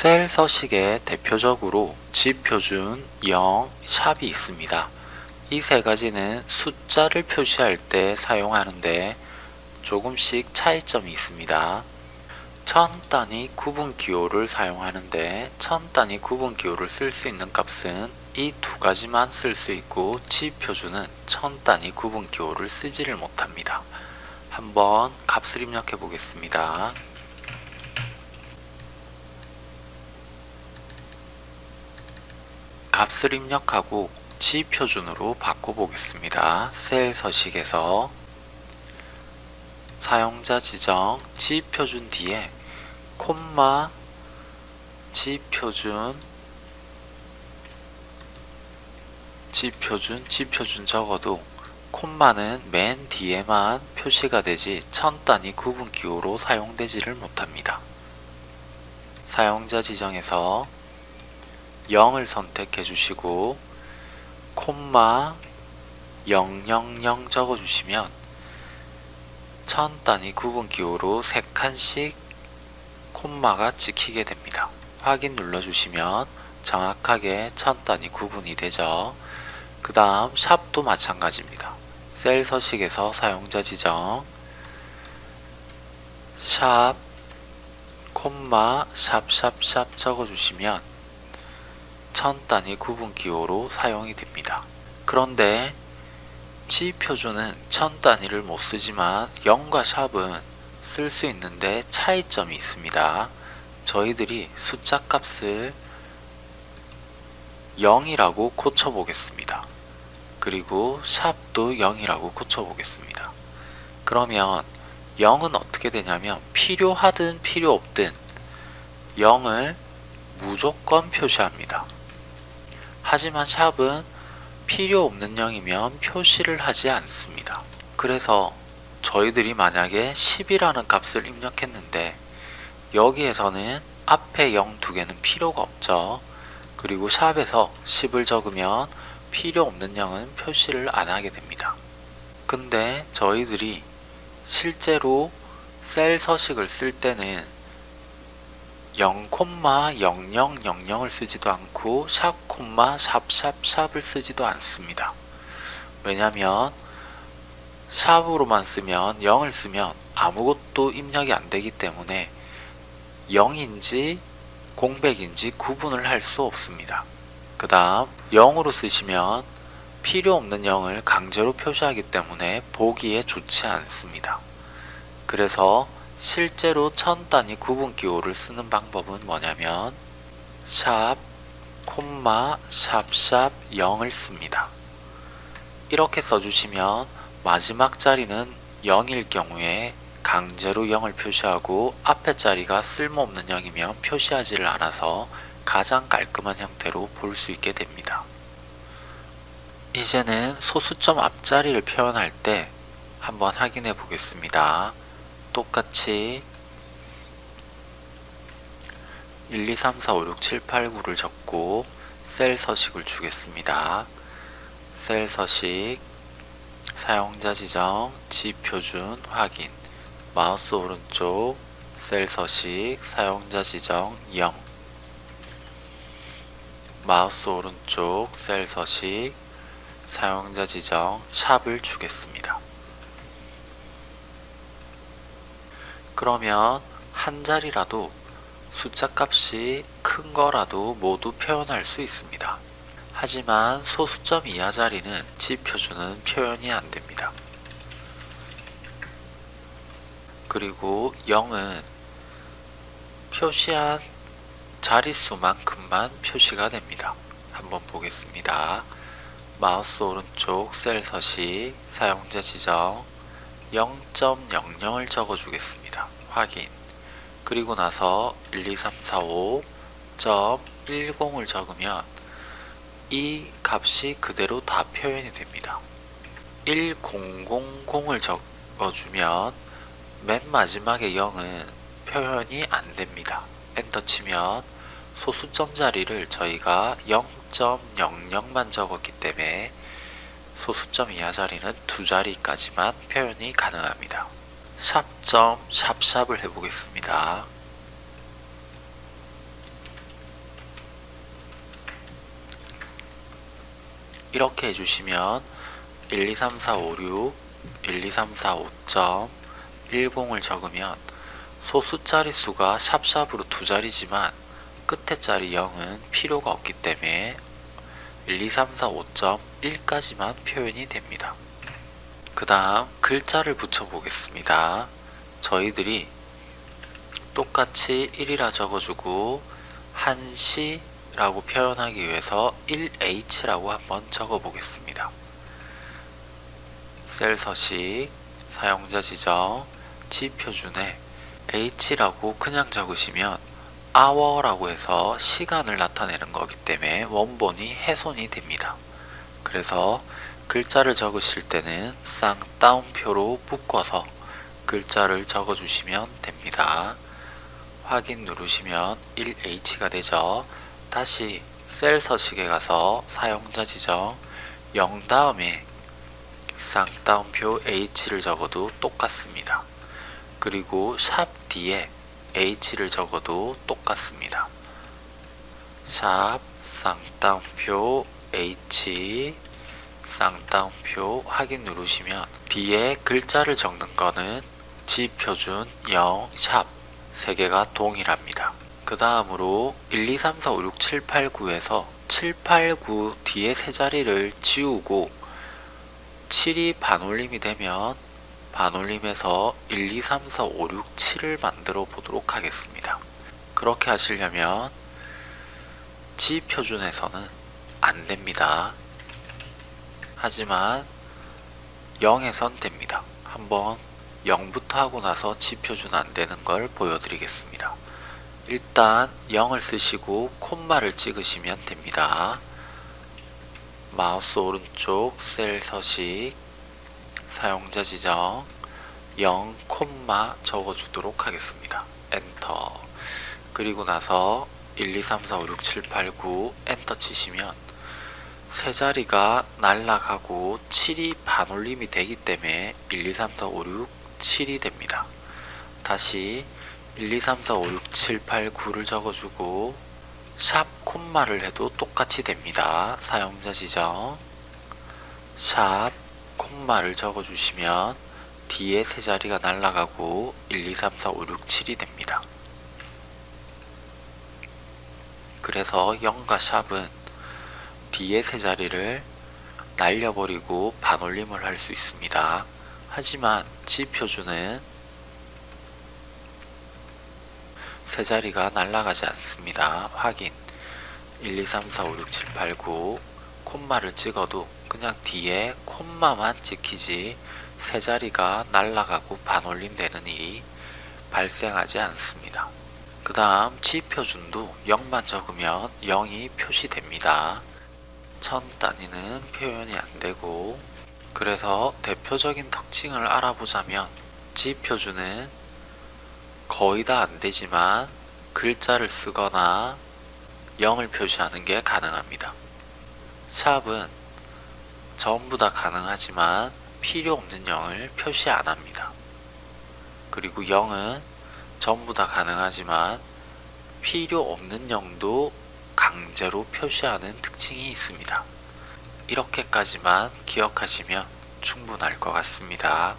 셀 서식에 대표적으로 지표준, 영, 샵이 있습니다. 이 세 가지는 숫자를 표시할 때 사용하는데 조금씩 차이점이 있습니다. 천 단위 구분 기호를 사용하는데 천 단위 구분 기호를 쓸 수 있는 값은 이 두 가지만 쓸 수 있고 지표준은 천 단위 구분 기호를 쓰지를 못합니다. 한번 값을 입력해 보겠습니다. 값을 입력하고 지표준으로 바꿔보겠습니다. 셀 서식에서 사용자 지정 지표준 뒤에 콤마 지표준 지표준 지표준 적어도 콤마는 맨 뒤에만 표시가 되지 천 단위 구분 기호로 사용되지를 못합니다. 사용자 지정에서 0을 선택해 주시고 콤마 000 적어 주시면 천 단위 구분 기호로 3칸씩 콤마가 찍히게 됩니다. 확인 눌러주시면 정확하게 천 단위 구분이 되죠. 그 다음 샵도 마찬가지입니다. 셀 서식에서 사용자 지정 샵 콤마 샵 샵 샵 적어주시면 천 단위 구분 기호로 사용이 됩니다. 그런데 지표준은 천 단위를 못 쓰지만 0과 샵은 쓸 수 있는데 차이점이 있습니다. 저희들이 숫자 값을 0이라고 고쳐 보겠습니다. 그리고 샵도 0이라고 고쳐 보겠습니다. 그러면 0은 어떻게 되냐면 필요하든 필요 없든 0을 무조건 표시합니다. 하지만 샵은 필요 없는 0이면 표시를 하지 않습니다. 그래서 저희들이 만약에 10이라는 값을 입력했는데 여기에서는 앞에 0 두 개는 필요가 없죠. 그리고 샵에서 10을 적으면 필요 없는 0은 표시를 안 하게 됩니다. 근데 저희들이 실제로 셀 서식을 쓸 때는 0,0000을 쓰지도 않고 샵, 샵샵 샵을 쓰지도 않습니다. 왜냐면 샵으로만 쓰면 0을 쓰면 아무것도 입력이 안 되기 때문에 0인지 공백인지 구분을 할 수 없습니다. 그 다음 0으로 쓰시면 필요 없는 0을 강제로 표시하기 때문에 보기에 좋지 않습니다. 그래서 실제로 천 단위 구분 기호를 쓰는 방법은 뭐냐면 샵, 콤마, 샵샵 0을 씁니다. 이렇게 써주시면 마지막 자리는 0일 경우에 강제로 0을 표시하고 앞에 자리가 쓸모없는 0이면 표시하지를 않아서 가장 깔끔한 형태로 볼 수 있게 됩니다. 이제는 소수점 앞자리를 표현할 때 한번 확인해 보겠습니다. 똑같이 1, 2, 3, 4, 5, 6, 7, 8, 9를 적고 셀 서식을 주겠습니다. 셀 서식 사용자 지정 지표준 확인 마우스 오른쪽 셀 서식 사용자 지정 0 마우스 오른쪽 셀 서식 사용자 지정 샵을 주겠습니다. 그러면 한 자리라도 숫자 값이 큰 거라도 모두 표현할 수 있습니다. 하지만 소수점 이하 자리는 지표준은 표현이 안 됩니다. 그리고 0은 표시한 자릿수만큼만 표시가 됩니다. 한번 보겠습니다. 마우스 오른쪽 셀 서식 사용자 지정 0.00을 적어 주겠습니다. 확인 그리고 나서 1, 2, 3, 4, 5.10을 적으면 이 값이 그대로 다 표현이 됩니다. 1000을 적어주면 맨 마지막에 0은 표현이 안 됩니다. 엔터 치면 소수점 자리를 저희가 0.00만 적었기 때문에 소수점 이하 자리는 두 자리까지만 표현이 가능합니다. 샵점 샵샵을 해보겠습니다. 이렇게 해주시면 123456 12345점 10을 적으면 소수자리 수가 샵샵으로 두 자리지만 끝에 자리 0은 필요가 없기 때문에 12345.1까지만 표현이 됩니다. 그 다음 글자를 붙여보겠습니다. 저희들이 똑같이 1이라 적어주고 한시라고 표현하기 위해서 1h라고 한번 적어보겠습니다. 셀 서식, 사용자 지정, 지표준에 h라고 그냥 적으시면 hour라고 해서 시간을 나타내는 거기 때문에 원본이 훼손이 됩니다. 그래서 글자를 적으실 때는 쌍따옴표로 묶어서 글자를 적어주시면 됩니다. 확인 누르시면 1H가 되죠. 다시 셀 서식에 가서 사용자 지정 0 다음에 쌍따옴표 H를 적어도 똑같습니다. 그리고 샵 뒤에 H를 적어도 똑같습니다. 샵 쌍따옴표 H 쌍따옴표 확인 누르시면 뒤에 글자를 적는 거는 지표준 0, 샵 3개가 동일합니다. 그 다음으로 1, 2, 3, 4, 5, 6, 7, 8, 9에서 7, 8, 9 뒤에 세 자리를 지우고 7이 반올림이 되면 반올림에서 1, 2, 3, 4, 5, 6, 7을 만들어 보도록 하겠습니다. 그렇게 하시려면 지표준에서는 안 됩니다. 하지만 0에선 됩니다. 한번 0부터 하고 나서 G/표준 안 되는 걸 보여드리겠습니다. 일단 0을 쓰시고 콤마를 찍으시면 됩니다. 마우스 오른쪽 셀 서식 사용자 지정 0 콤마 적어주도록 하겠습니다. 엔터 그리고 나서 1, 2, 3, 4, 5, 6, 7, 8, 9 엔터 치시면 세 자리가 날라가고 7이 반올림이 되기 때문에 1, 2, 3, 4, 5, 6, 7이 됩니다. 다시 1, 2, 3, 4, 5, 6, 7, 8, 9를 적어주고 샵 콤마를 해도 똑같이 됩니다. 사용자 지정 샵 콤마를 적어주시면 뒤에 세 자리가 날라가고 1, 2, 3, 4, 5, 6, 7이 됩니다. 그래서 0과 샵은 뒤에 세 자리를 날려버리고 반올림을 할 수 있습니다. 하지만 지표준은 세 자리가 날아가지 않습니다. 확인 1, 2, 3, 4, 5, 6, 7, 8, 9 콤마를 찍어도 그냥 뒤에 콤마만 찍히지 세 자리가 날아가고 반올림 되는 일이 발생하지 않습니다. 그 다음 지표준도 0만 적으면 0이 표시됩니다. 천 단위는 표현이 안되고 그래서 대표적인 특징을 알아보자면 지표준은 거의 다 안되지만 글자를 쓰거나 0을 표시하는 게 가능합니다. 샵은 전부 다 가능하지만 필요 없는 0을 표시 안 합니다. 그리고 0은 전부 다 가능하지만 필요 없는 0도 강제로 표시하는 특징이 있습니다. 이렇게까지만 기억하시면 충분할 것 같습니다.